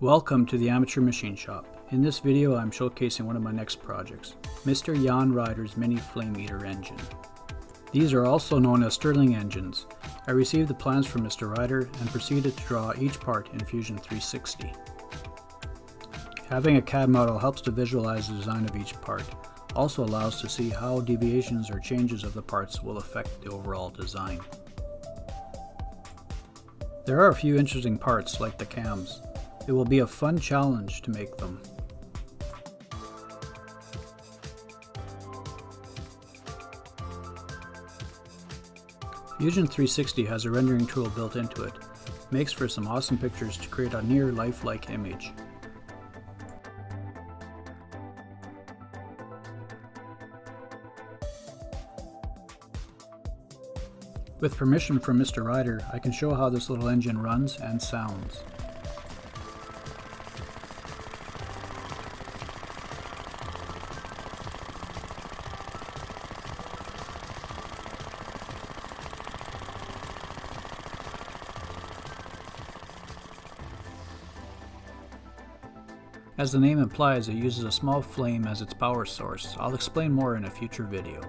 Welcome to the Amateur Machine Shop. In this video I'm showcasing one of my next projects, Mr. Jan Ryder's Mini Flame Eater engine. These are also known as Stirling engines. I received the plans from Mr. Ryder and proceeded to draw each part in Fusion 360. Having a CAD model helps to visualize the design of each part, also allows to see how deviations or changes of the parts will affect the overall design. There are a few interesting parts like the cams. It will be a fun challenge to make them. Fusion 360 has a rendering tool built into it. Makes for some awesome pictures to create a near lifelike image. With permission from Mr. Ryder, I can show how this little engine runs and sounds. As the name implies, it uses a small flame as its power source. I'll explain more in a future video.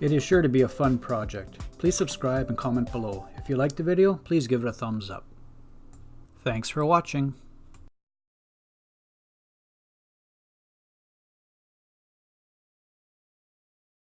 It is sure to be a fun project. Please subscribe and comment below. If you liked the video, please give it a thumbs up. Thanks for watching.